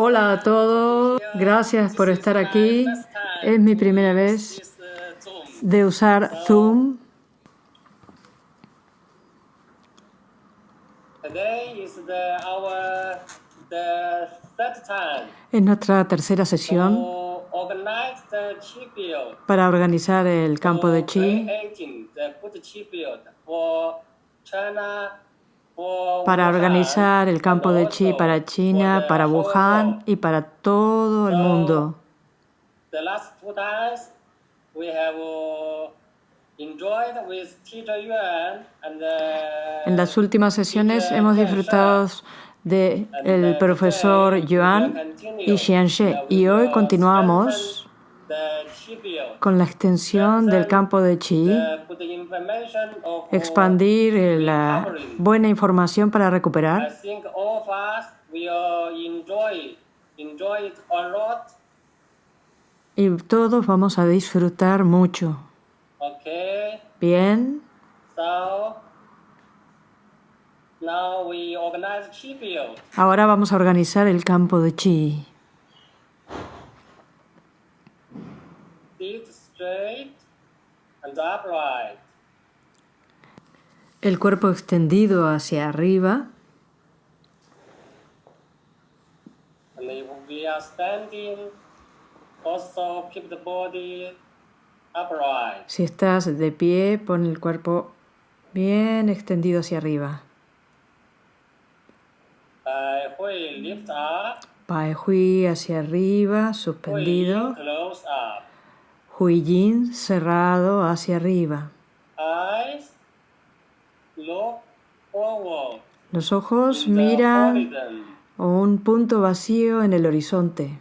Hola a todos, gracias por estar aquí. Es mi primera vez de usar Zoom. Es nuestra tercera sesión para organizar el campo de chi para organizar el campo de chi para China, para Wuhan y para todo el mundo. En las últimas sesiones hemos disfrutado del el profesor Yuan y Xianxie y hoy continuamos con la extensión del campo de Chi, expandir la buena información para recuperar. Y todos vamos a disfrutar mucho. Bien. Ahora vamos a organizar el campo de Chi. El cuerpo extendido hacia arriba. Si estás de pie, pon el cuerpo bien extendido hacia arriba. Pai Hui hacia arriba, suspendido. Huijin cerrado hacia arriba. Los ojos miran un punto vacío en el horizonte.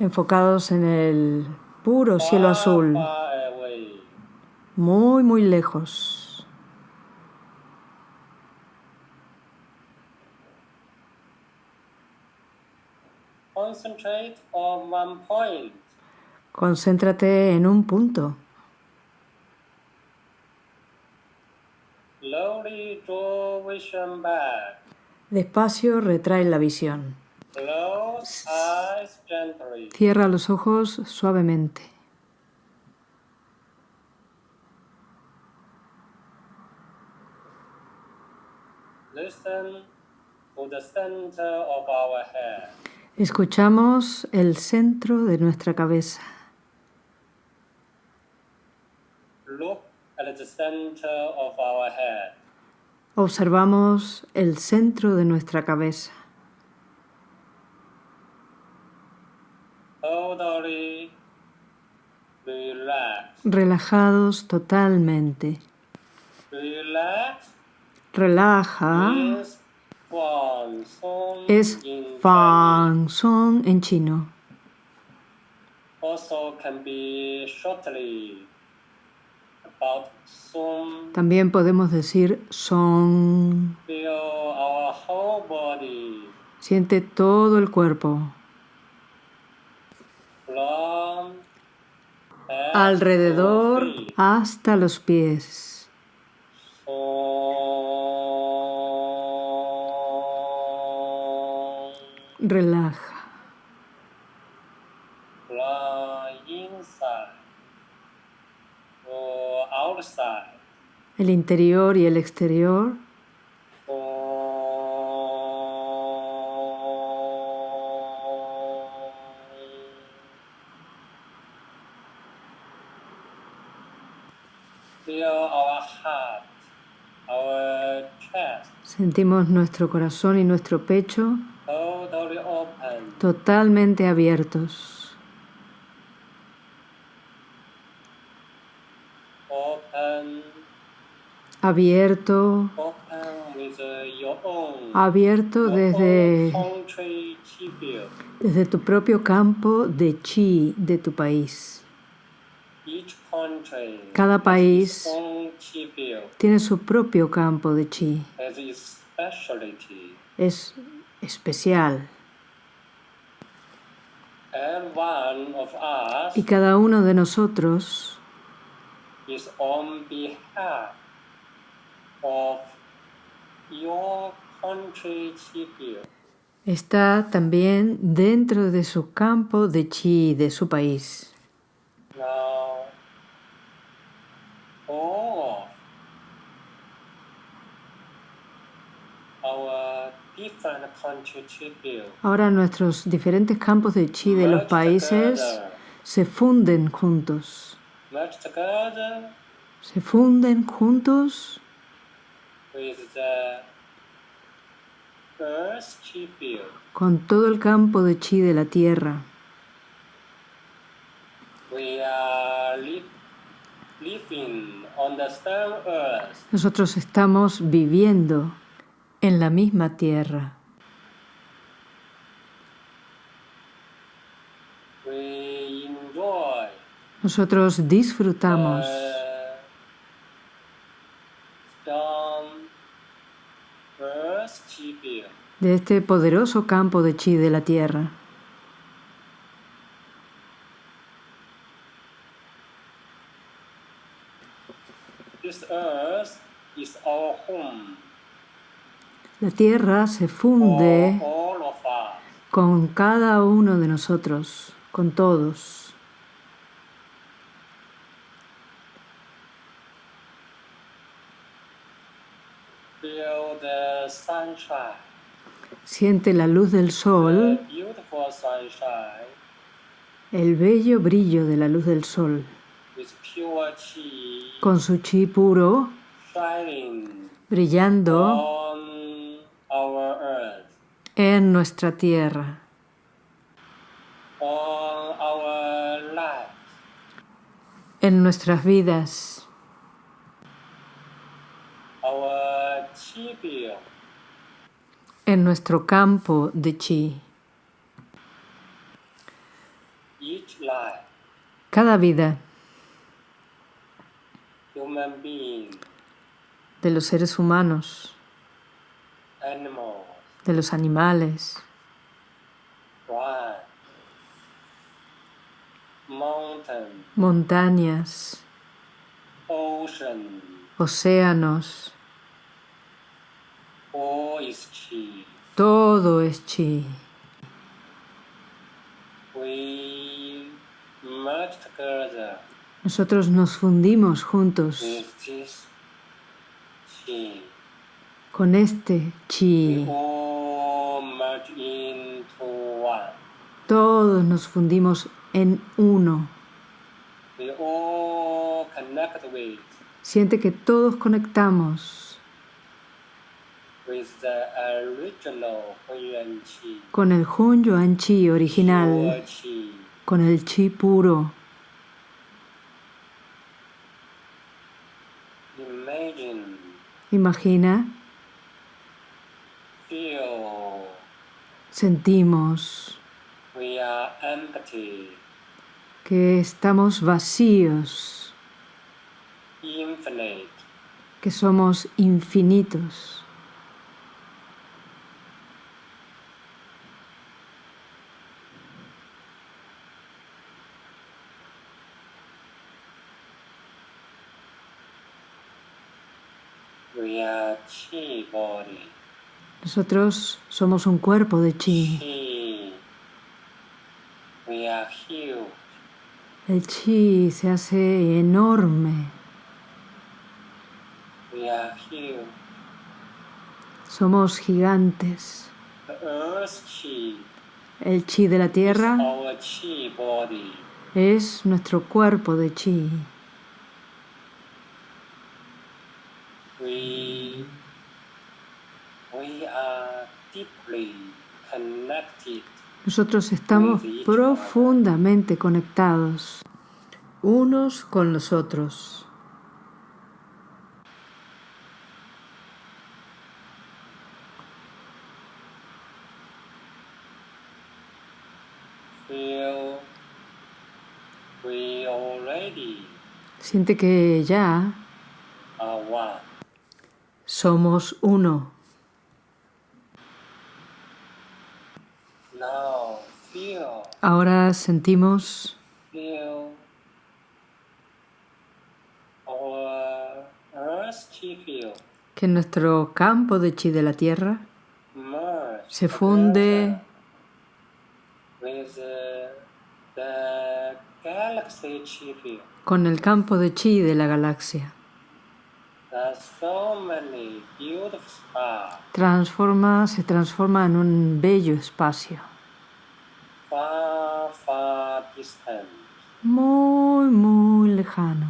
Enfocados en el puro cielo azul, muy, muy lejos. Concéntrate en un punto. Despacio retrae la visión. Cierra los ojos suavemente. Listen to the center of our head. Escuchamos el centro de nuestra cabeza. Observamos el centro de nuestra cabeza. Relajados totalmente. Relaja es Fang Song en chino. También podemos decir Song. Siente todo el cuerpo. Alrededor hasta los pies. El interior y el exterior. Sentimos nuestro corazón y nuestro pecho totalmente abiertos. Abierto, abierto desde, desde tu propio campo de chi de tu país. Cada país tiene su propio campo de chi. Es especial. Y cada uno de nosotros is on behalf of your country Chipio. Está también dentro de su campo de chi de su país. Ahora nuestros diferentes campos de chi de los países se funden juntos. Se funden juntos with the Earth Chipio. con todo el campo de chi de la tierra. We are li- living on the same earth. Nosotros estamos viviendo en la misma tierra. Nosotros disfrutamos the strong earth Chipio. De este poderoso campo de chi de la tierra. La tierra se funde con cada uno de nosotros, con todos. Sunshine, Siente la luz del sol, el bello brillo de la luz del sol, con su chi puro. Brillando. En nuestra tierra, en nuestras vidas. En nuestro campo de chi. Cada vida de los seres humanos, de los animales, montañas, océanos, todo es chi. Nosotros nos fundimos juntos con este chi. Todos nos fundimos en uno. Siente que todos conectamos with the original Hunyuan Chi. Con el Hun Yuan Chi original, con el chi puro. Imagina, sentimos que estamos vacíos, que somos infinitos. we are Chi body. Nosotros somos un cuerpo de chi. El chi se hace enorme. Somos gigantes. El chi de la tierra es nuestro cuerpo de chi. We, we are deeply connected Nosotros estamos profundamente conectados unos con los otros. Siente que ya somos uno. Now feel, Ahora sentimos que nuestro campo de chi de la Tierra se funde con el campo de chi de la galaxia. Transforma, se transforma en un bello espacio. Muy, muy lejano.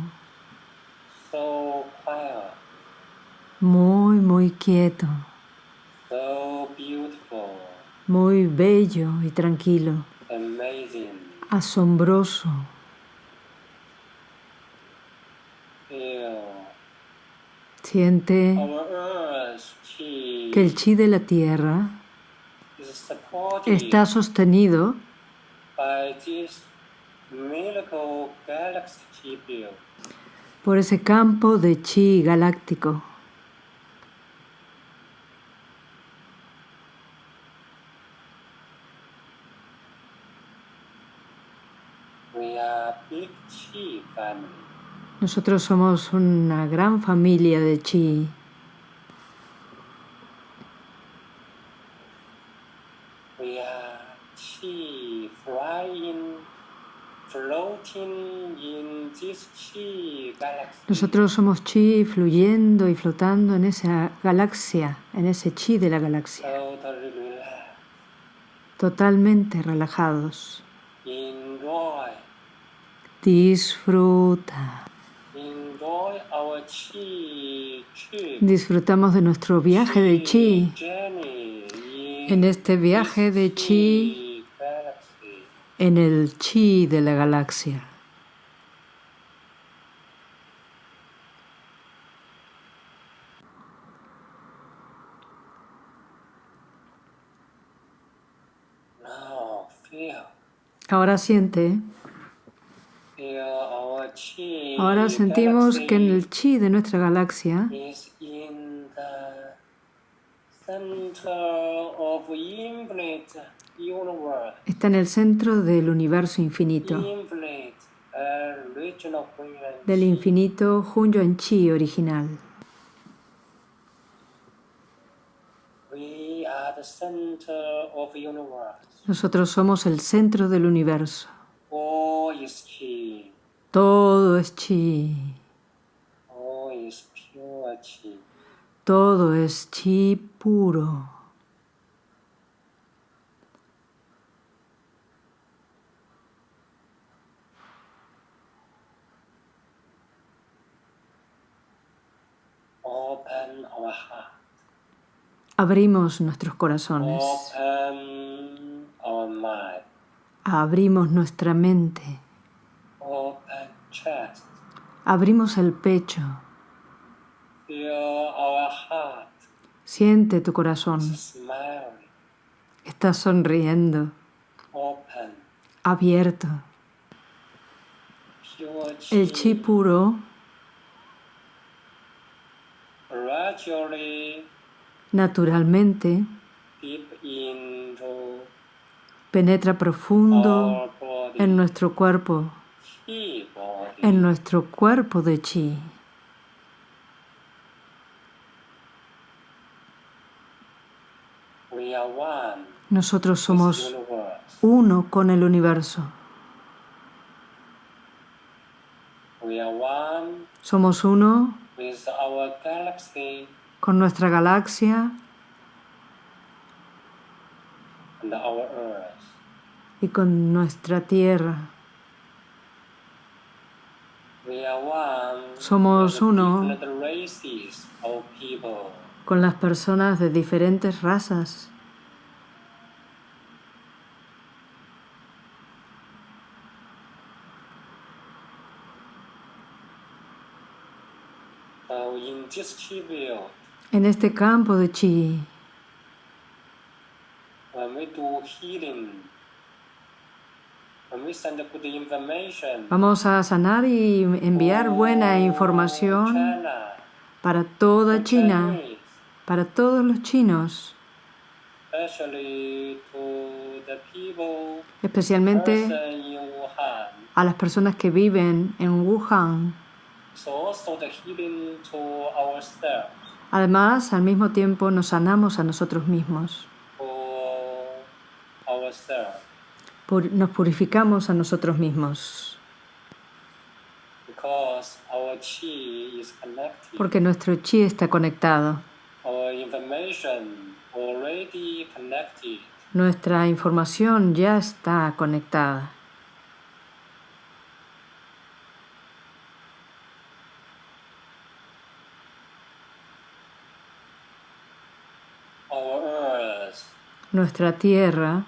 Muy, muy quieto. Muy bello y tranquilo. Asombroso. Siente que el chi de la tierra está sostenido por ese campo de chi galáctico. Nosotros somos una gran familia de chi. Nosotros somos chi fluyendo y flotando en esa galaxia, en ese chi de la galaxia. Totalmente relajados. Disfruta. Disfrutamos de nuestro viaje de chi. En este viaje de chi, en el chi de la galaxia. Ahora siente. Ahora sentimos que en el chi de nuestra galaxia está en el centro del universo infinito, del infinito en Chi original. Nosotros somos el centro del universo. Todo es chi. Todo es chi puro. Abrimos nuestros corazones. Abrimos nuestra mente. Abrimos el pecho. Siente tu corazón. Estás sonriendo. Abierto. El chi puro naturalmente. Penetra profundo en nuestro cuerpo. En nuestro cuerpo de chi. Nosotros somos uno con el universo. Somos uno con nuestra galaxia. Y con nuestra Tierra. Somos uno. con las personas de diferentes razas. En este campo de chi, Vamos a sanar y enviar buena información para toda China, para todos los chinos, especialmente a las personas que viven en Wuhan. Además, al mismo tiempo nos sanamos a nosotros mismos. nos purificamos a nosotros mismos. Porque nuestro chi está conectado. Nuestra información ya está conectada. Nuestra tierra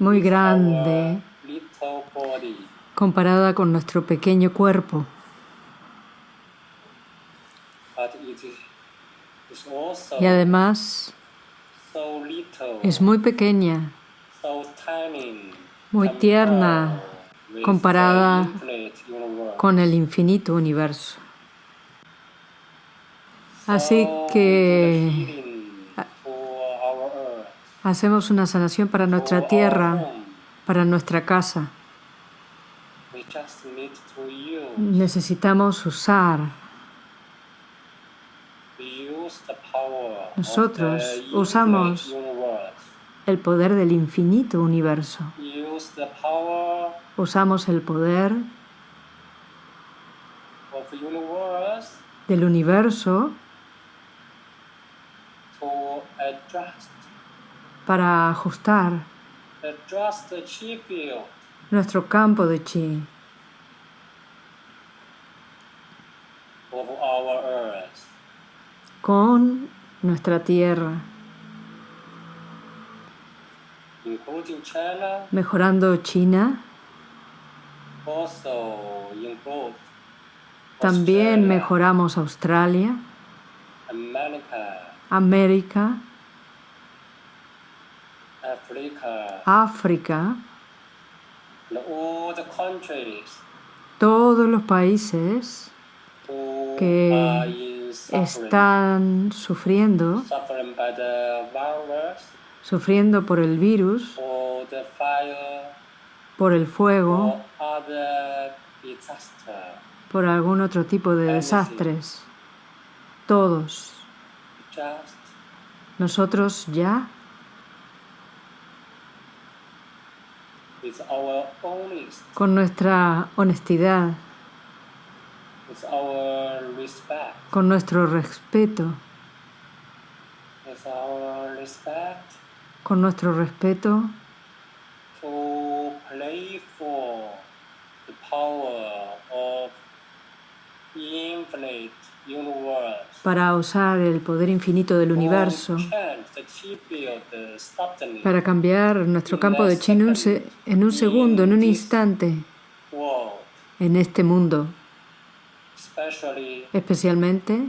muy grande comparada con nuestro pequeño cuerpo. Y además es muy pequeña, muy tierna comparada con el infinito universo. Así que hacemos una sanación para nuestra tierra, para nuestra casa. Necesitamos usar nosotros usamos el poder del infinito universo. Usamos el poder del universo para ajustar nuestro campo de chi. Con nuestra tierra, mejorando China, también mejoramos Australia, América, África, todos los países que están sufriendo, sufriendo por el virus, por el fuego, por algún otro tipo de desastres. Todos. Nosotros ya con nuestra honestidad, con nuestro respeto, con nuestro respeto para usar el poder infinito del universo, para cambiar nuestro campo de chi en un segundo, en un instante, en este mundo. Especialmente,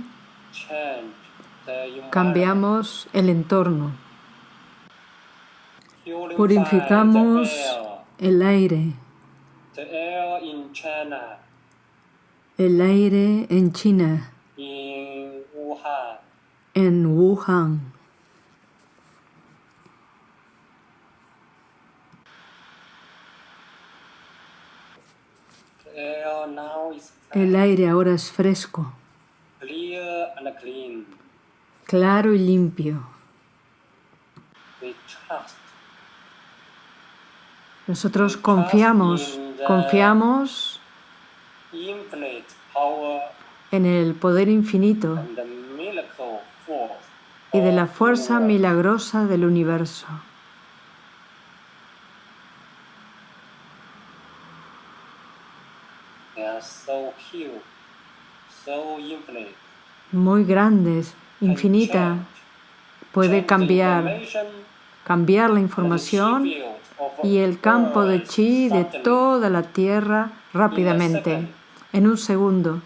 cambiamos el entorno. Purificamos el aire. El aire en China. En Wuhan. El aire ahora es fresco, claro y limpio. Nosotros confiamos, confiamos en el poder infinito y de la fuerza milagrosa del universo. Muy grandes, infinita, puede cambiar, cambiar la información y el campo de chi de toda la Tierra rápidamente, en un segundo,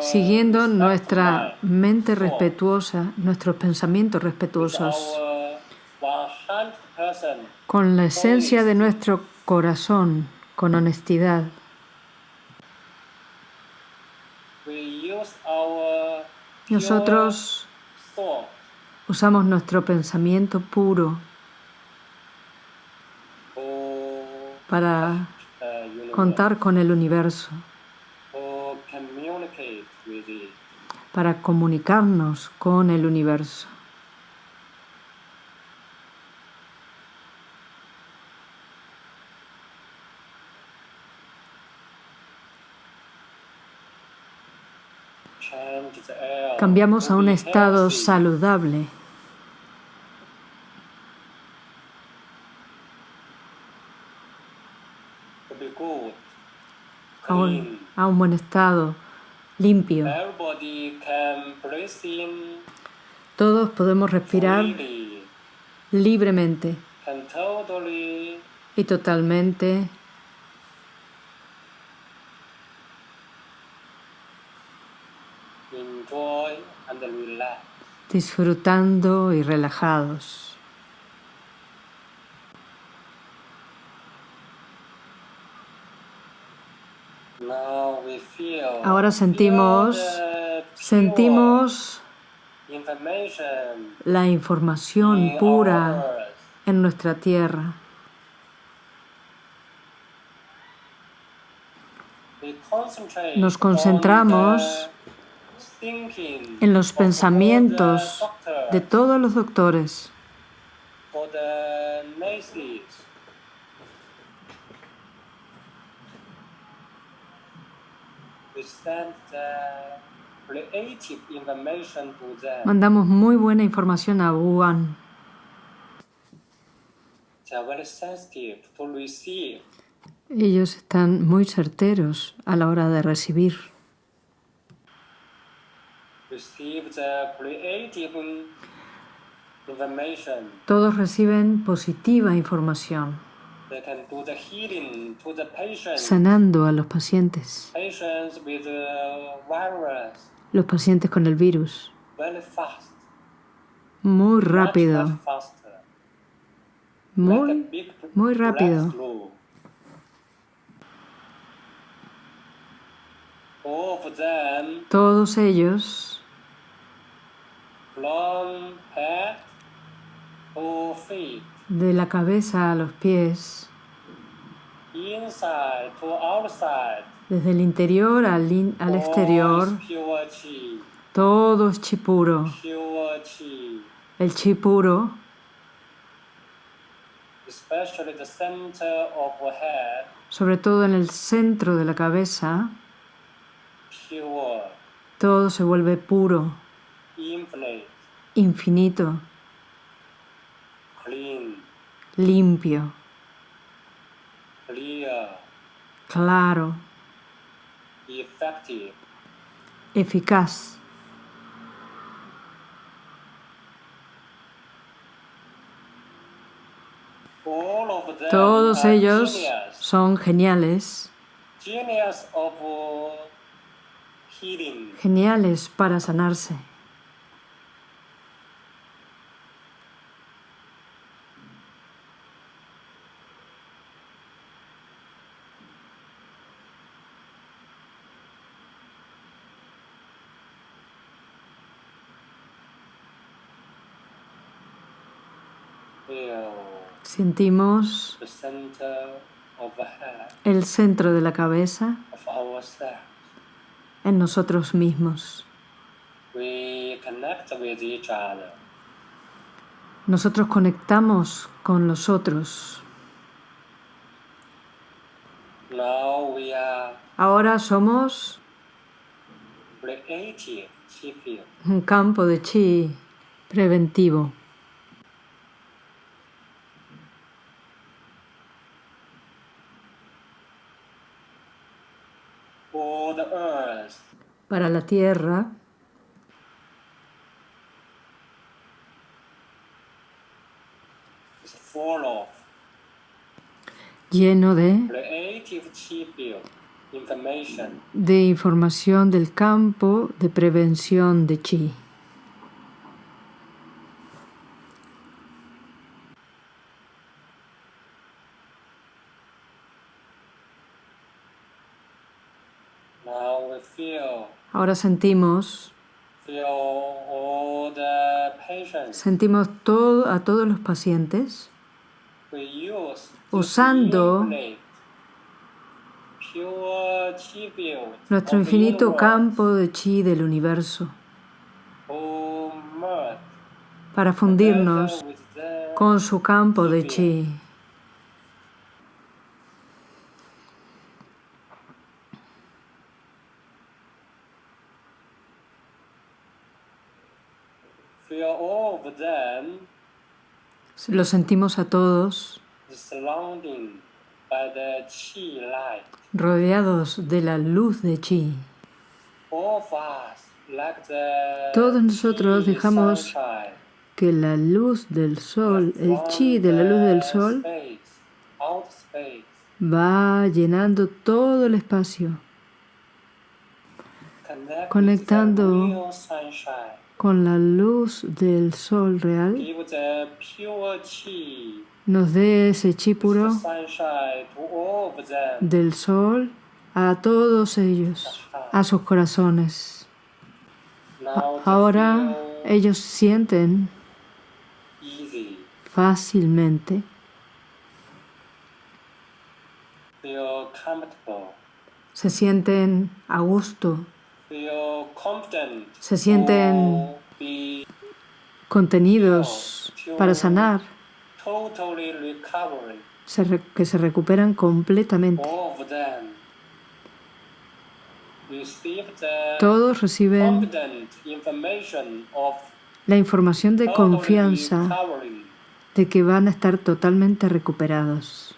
siguiendo nuestra mente respetuosa, nuestros pensamientos respetuosos, con la esencia de nuestro corazón, con honestidad. Nosotros usamos nuestro pensamiento puro para contar con el universo, to communicate with it. Para comunicarnos con el universo. Cambiamos a un estado saludable. a un, a un buen estado, limpio. Todos podemos respirar libremente y totalmente disfrutando y relajados. Ahora sentimos- Sentimos la in información pura en nuestra tierra. Nos on concentramos en los pensamientos de todos los doctores, for the nurses, we send the creative information to them. Mandamos muy buena información a Wuhan. Ellos están muy certeros a la hora de recibir. Todos reciben positiva información, Sanando a los pacientes, virus. Los pacientes con el virus, muy rápido, muy, muy rápido. Todos ellos, de la cabeza a los pies, desde el interior al, in- al exterior, todo es chi puro. El chi puro, sobre todo en el centro de la cabeza, todo se vuelve puro, infinito, clean, limpio, claro, eficaz. Todos ellos son geniales, uh, geniales para sanarse. Feel Sentimos el centro de la cabeza en nosotros mismos. Nosotros conectamos con los otros. Ahora somos un campo de chi preventivo. For the earth, Para la tierra is full of lleno de, creative chi field information. de información del campo de prevención de chi. Ahora sentimos, sentimos todo, a todos los pacientes. Usando nuestro infinito campo de chi del universo para fundirnos con su campo de chi. Lo sentimos a todos rodeados de la luz de chi. Todos nosotros dejamos que la luz del sol, el chi de la luz del sol, va llenando todo el espacio, conectando con la luz del sol real, nos dé ese chi puro del sol a todos ellos, a sus corazones. Ahora ellos sienten fácilmente. Se sienten a gusto, se sienten contenidos para sanar, que se recuperan completamente. Todos reciben la información de confianza de que van a estar totalmente recuperados.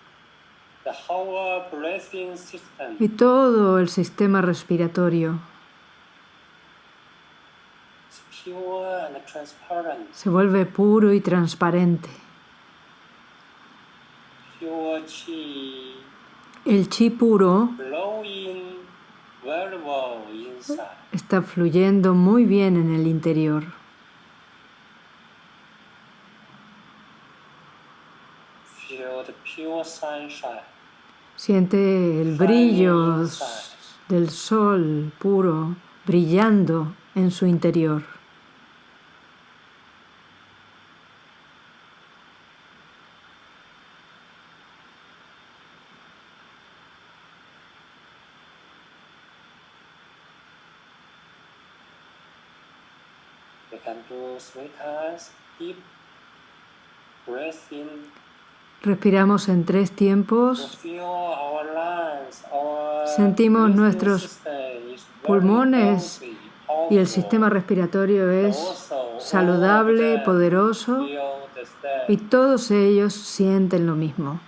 y todo el sistema respiratorio. Se vuelve puro y transparente. El chi puro está fluyendo muy bien en el interior. Siente el brillo del sol puro brillando en su interior. Respiramos en tres tiempos. Sentimos nuestros pulmones y el sistema respiratorio es saludable, poderoso y todos ellos sienten lo mismo.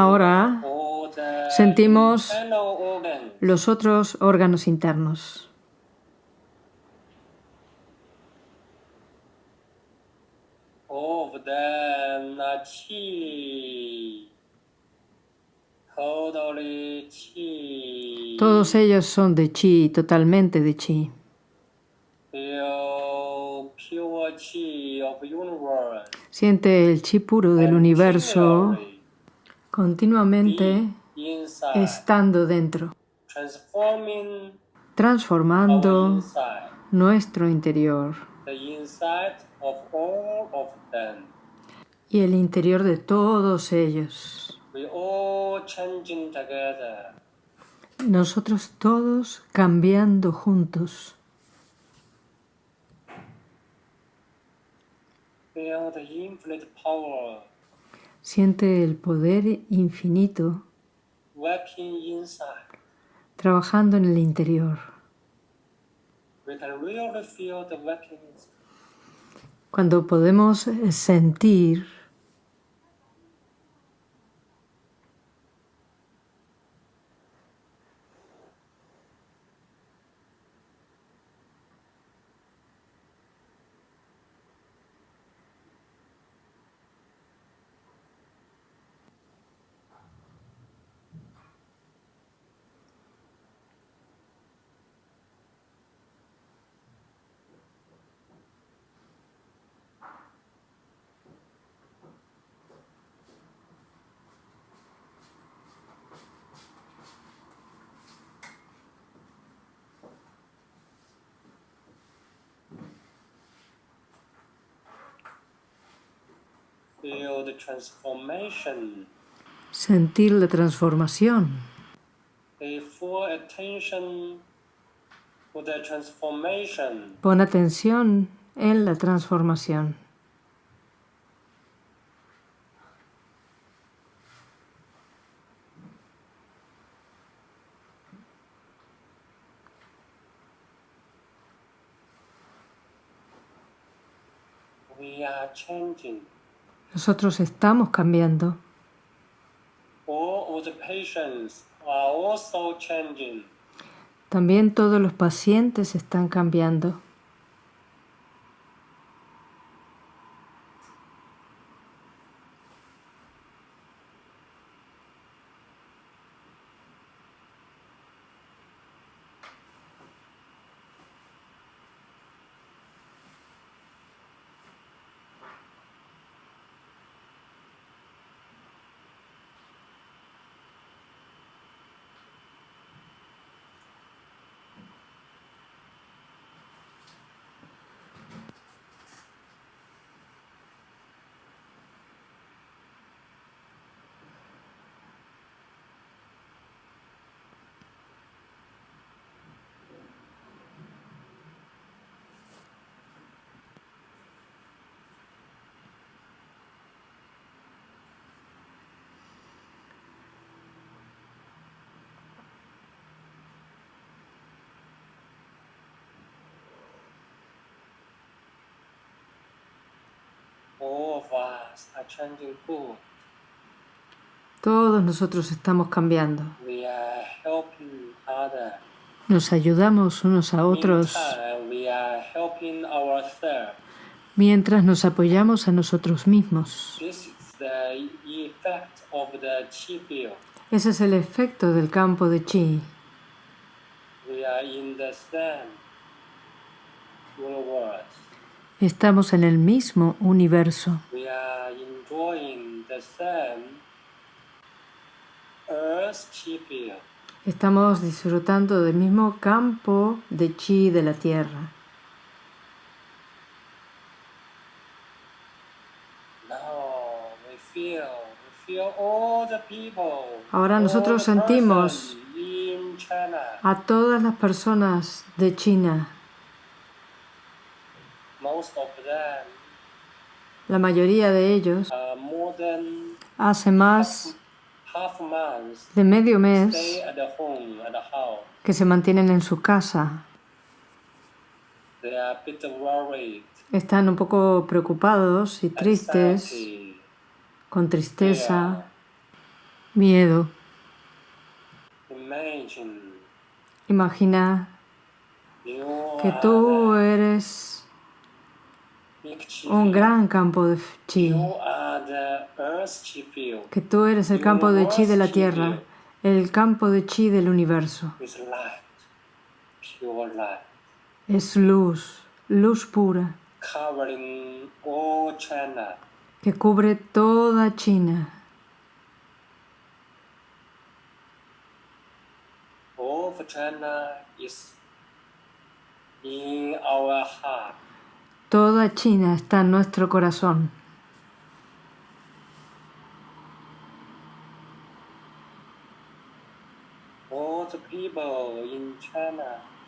Ahora sentimos los otros órganos internos. Todos ellos son de chi, totalmente de chi. Siente el chi puro del universo continuamente estando dentro, transformando nuestro interior. Y el interior de todos ellos. Nosotros todos cambiando juntos. Feel the infinite power Siente el poder infinito trabajando en el interior. Cuando podemos sentir Feel the transformation. Sentir la transformación. Pon atención en la transformación. We are changing. Nosotros estamos cambiando. También todos los pacientes están cambiando. All of us are changing too. Todos nosotros estamos cambiando. We are helping others. Nos ayudamos unos a otros Meantime, we are helping ourselves. mientras nos apoyamos a nosotros mismos. Ese es el efecto del campo de chi. We are in the. Estamos en el mismo universo. Estamos disfrutando del mismo campo de chi de la Tierra. Ahora nosotros sentimos. A todas las personas de China, la mayoría de ellos, than hace más de medio mes que se mantienen en su casa. Están un poco preocupados y tristes, con tristeza, miedo. Imagina que tú eres un gran campo de chi, que tú eres el campo de chi de la Tierra, el campo de chi del universo. Es luz, luz pura, que cubre toda China. China is in our heart. Toda China está en nuestro corazón.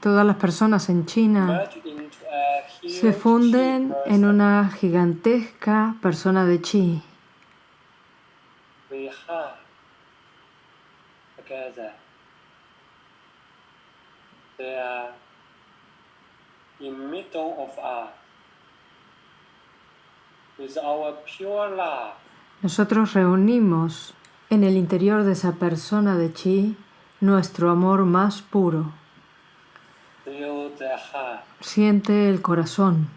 Todas las personas en China se funden en una gigantesca persona de chi. Nosotros reunimos en el interior de esa persona de chi nuestro amor más puro. Siente el corazón.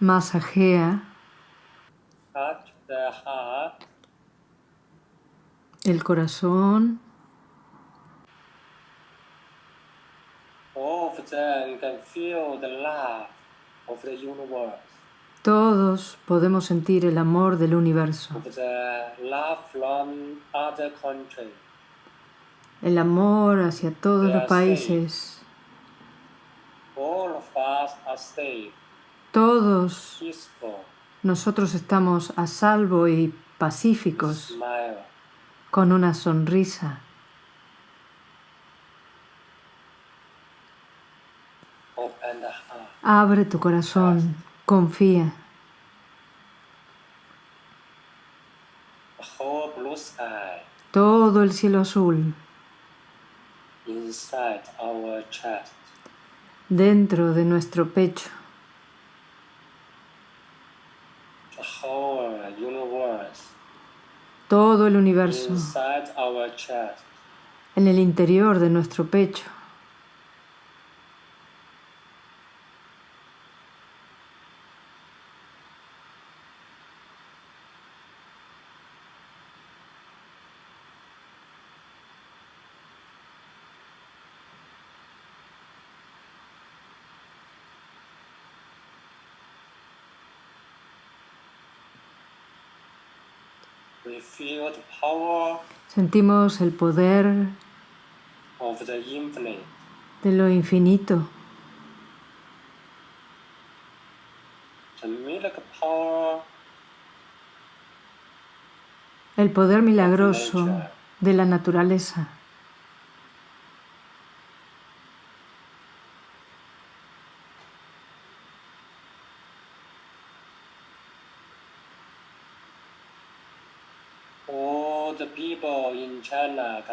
Masajea el corazón. Todos podemos sentir el amor del universo. El amor hacia todos los países. Todos nosotros estamos a salvo y pacíficos. Con una sonrisa. Abre tu corazón, confía. Todo el cielo azul. Dentro de nuestro pecho. Todo el universo. En el interior de nuestro pecho. Sentimos el poder de lo infinito. El poder milagroso de la naturaleza.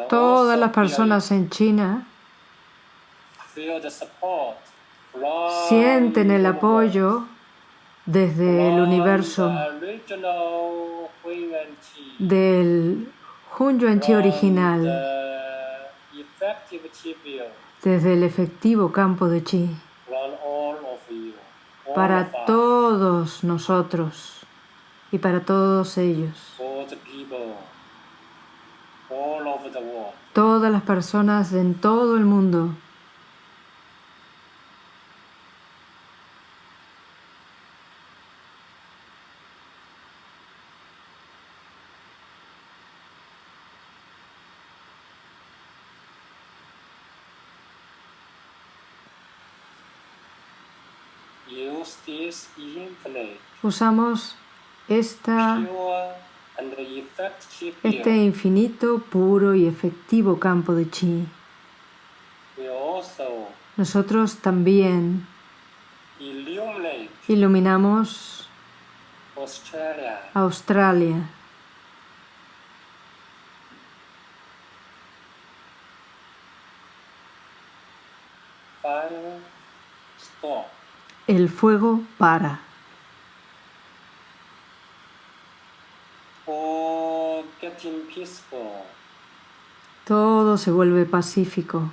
Todas las personas en China sienten el apoyo desde el universo. del Hunyuan Chi original, desde el efectivo campo de Chi, para todos nosotros y para todos ellos todas las personas en todo el mundo. Usamos esta este infinito, puro y efectivo campo de chi. Nosotros también iluminamos Australia. El fuego para. Todo se vuelve pacífico.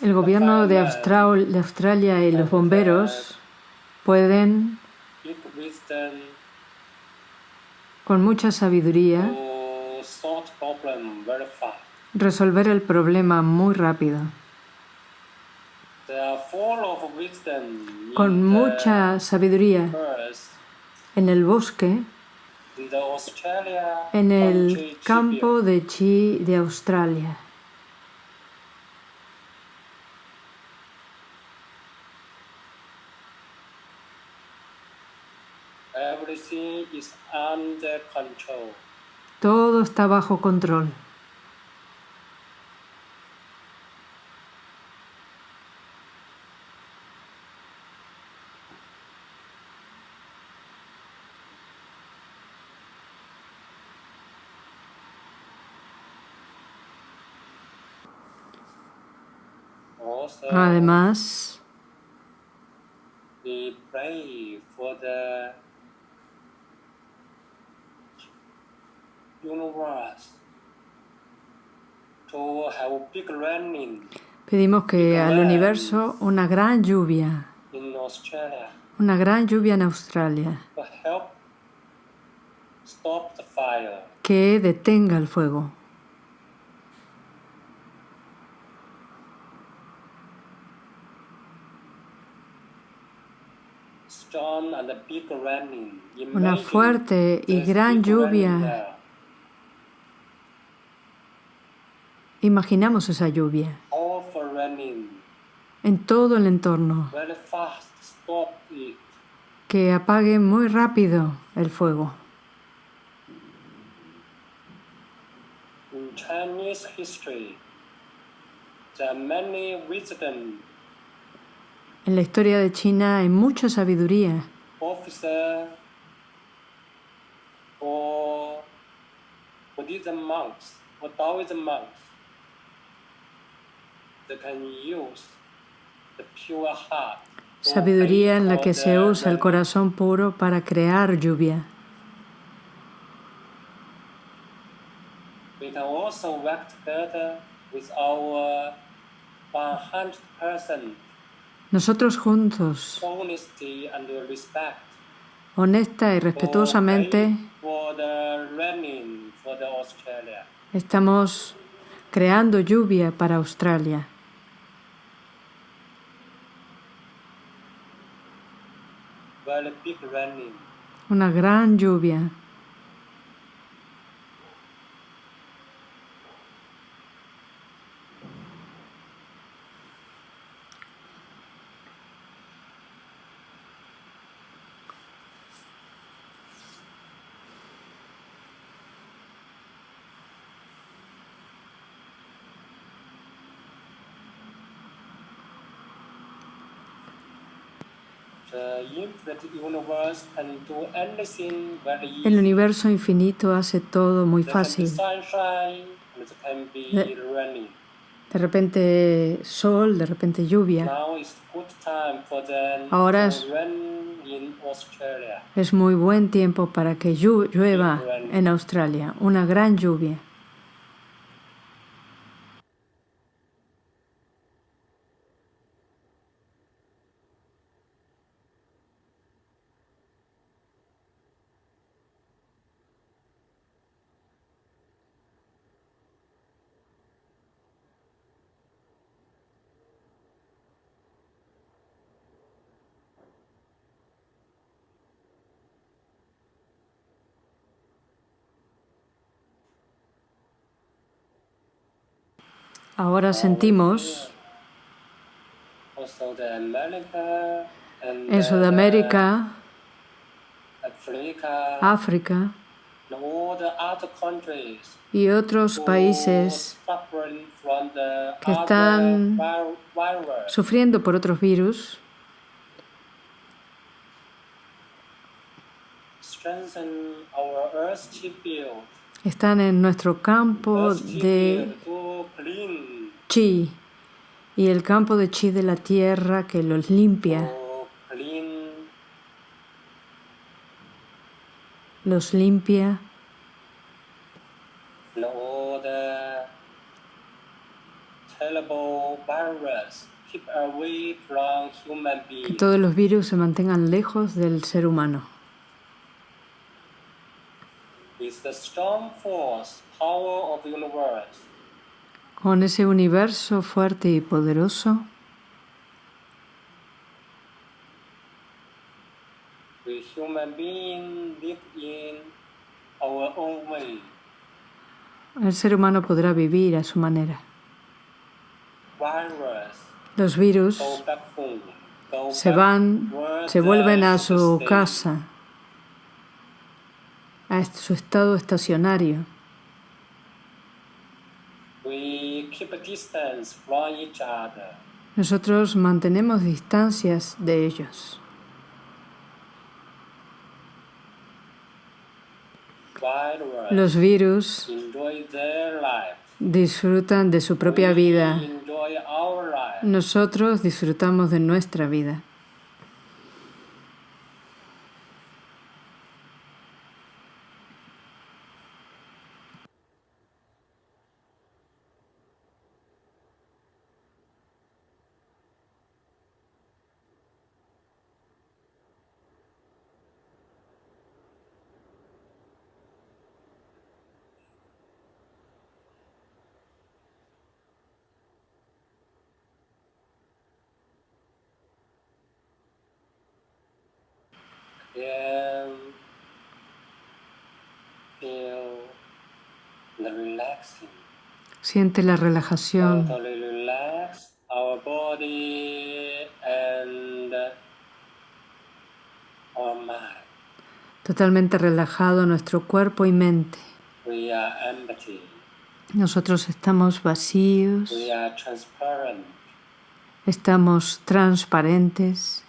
El gobierno de Australia y los bomberos pueden, con mucha sabiduría, Resolver el problema muy rápido. Con mucha sabiduría en el bosque, en el campo de chi de Australia. Everything is under control. Todo está bajo control. Además, we pray for the universe to have big raining pedimos que al universo una gran lluvia, una gran lluvia en Australia, que detenga el fuego. Una fuerte y gran lluvia. Imaginamos esa lluvia. En todo el entorno, que apague muy rápido el fuego. In Chinese history, there are many wisdom. En la historia de China hay mucha sabiduría. Buddhism monks or Taoism monks that can use the pure heart. to Sabiduría en la que se usa el corazón puro para crear lluvia. We can also work together with our 100% Nosotros juntos, honesta y respetuosamente, estamos creando lluvia para Australia. Una gran lluvia. El universo infinito hace todo muy fácil. raining. De repente sol, de repente lluvia. Ahora es- rain in Australia. Es muy buen tiempo para que llu- llueva en Australia. Una gran lluvia. Ahora sentimos en Sudamérica, África y otros países que están sufriendo por otros virus, están en nuestro campo de chi y el campo de chi de la tierra que los limpia, los limpia. Que todos los virus se mantengan lejos del ser humano. With the strong force, power of the universe, Con ese universo fuerte y poderoso, el ser humano podrá vivir a su manera. Los virus se van, se vuelven a su casa a su estado estacionario. Nosotros mantenemos distancias de ellos. Los virus disfrutan de su propia vida. Nosotros disfrutamos de nuestra vida. Siente la relajación. Totalmente relajado nuestro cuerpo y mente. Nosotros estamos vacíos. Estamos transparentes.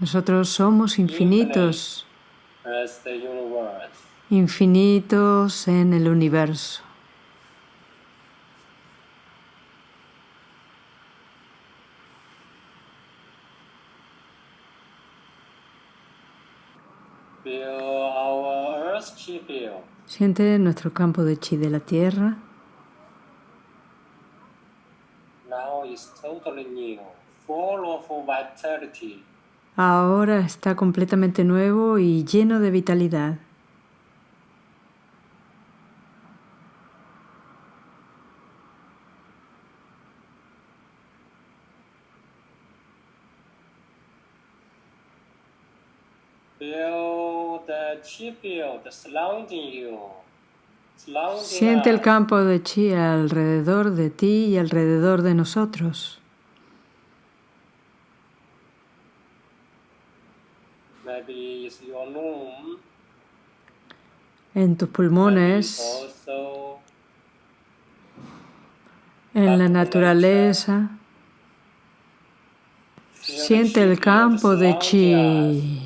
Nosotros somos infinitos, infinitos en el universo. Siente nuestro campo de chi de la tierra. Ahora está completamente nuevo y lleno de vitalidad. Siente el campo de chi alrededor de ti y alrededor de nosotros. En tus pulmones, en la naturaleza. Siente el campo de chi.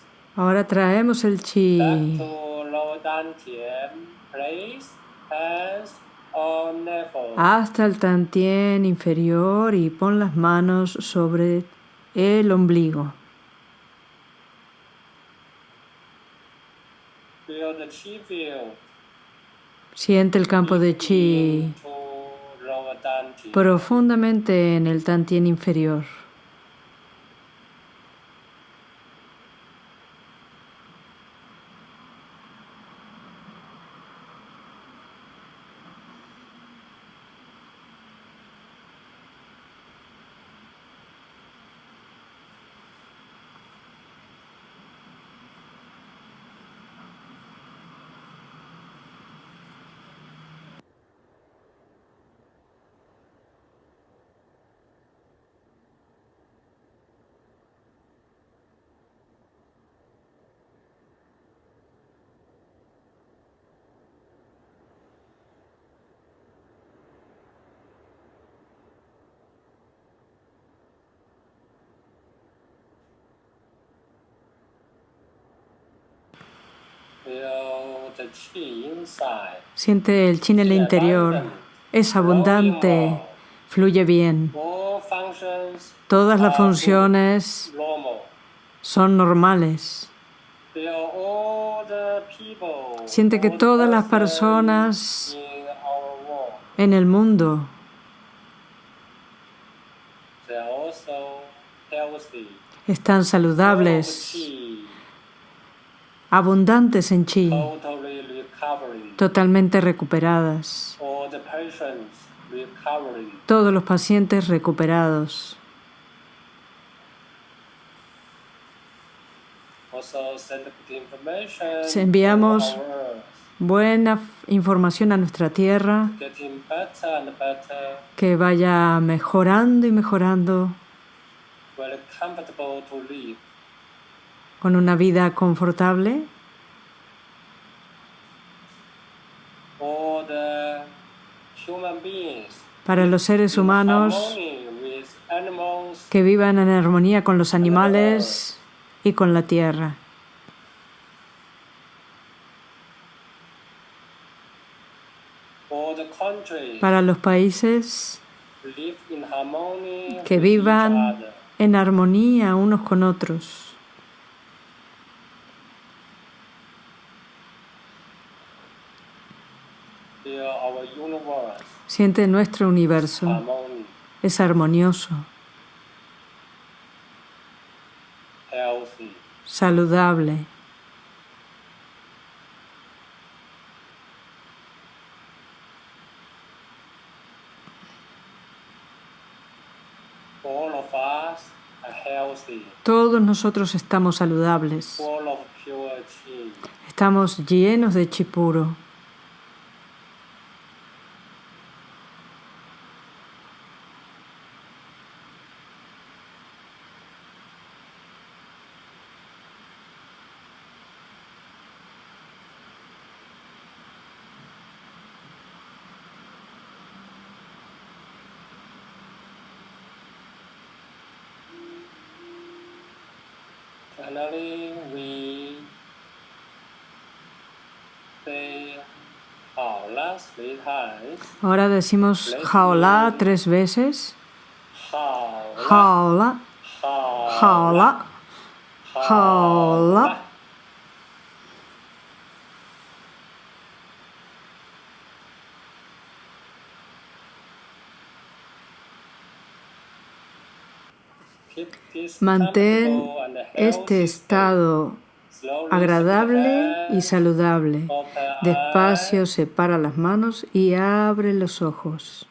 Ahora traemos el chi. Hasta el tantien inferior y pon las manos sobre el ombligo. Siente el campo de chi. Profundamente en el tantien inferior. Siente el chi en el interior. Es abundante, fluye bien. Todas las funciones son normales. Siente que todas las personas en el mundo están saludables, abundantes en chi, totalmente recuperadas. Todos los pacientes recuperados. Enviamos buena información a nuestra tierra, que vaya mejorando y mejorando con una vida confortable. Para los seres humanos que vivan en armonía con los animales y con la tierra. Para los países que vivan en armonía unos con otros. Siente nuestro universo. Es armonioso. Saludable. Todos nosotros estamos saludables. Estamos llenos de chi puro. Ahora decimos jaola tres veces. Jaola, jaola, jaola. Mantén este estado agradable y saludable. Despacio separa las manos y abre los ojos.